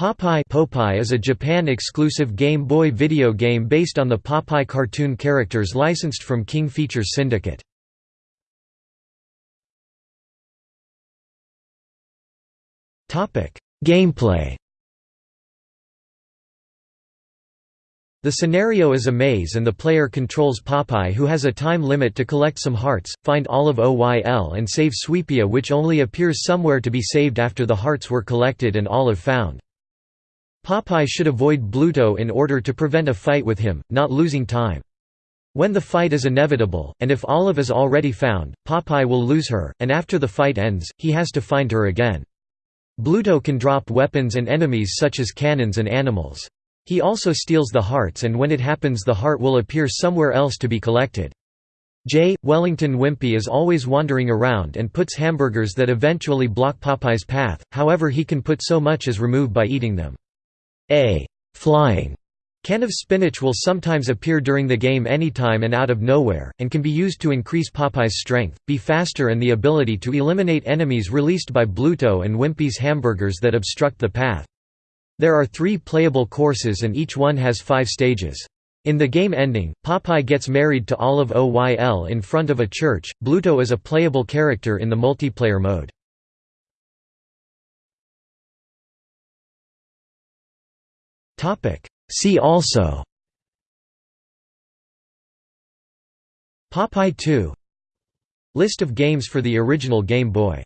Popeye Popeye is a Japan-exclusive Game Boy video game based on the Popeye cartoon characters licensed from King Features Syndicate. Gameplay The scenario is a maze and the player controls Popeye who has a time limit to collect some hearts, find Olive Oyl and save Swee'Pea which only appears somewhere to be saved after the hearts were collected and Olive found. Popeye should avoid Bluto in order to prevent a fight with him, not losing time. When the fight is inevitable, and if Olive is already found, Popeye will lose her, and after the fight ends, he has to find her again. Bluto can drop weapons and enemies such as cannons and animals. He also steals the hearts and when it happens the heart will appear somewhere else to be collected. J. Wellington Wimpy is always wandering around and puts hamburgers that eventually block Popeye's path, however he can put so much as remove by eating them. A flying can of spinach will sometimes appear during the game anytime and out of nowhere, and can be used to increase Popeye's strength, be faster and the ability to eliminate enemies released by Bluto and Wimpy's hamburgers that obstruct the path. There are three playable courses and each one has five stages. In the game ending, Popeye gets married to Olive Oyl in front of a church. Bluto is a playable character in the multiplayer mode. See also. Popeye 2 List of games for the original Game Boy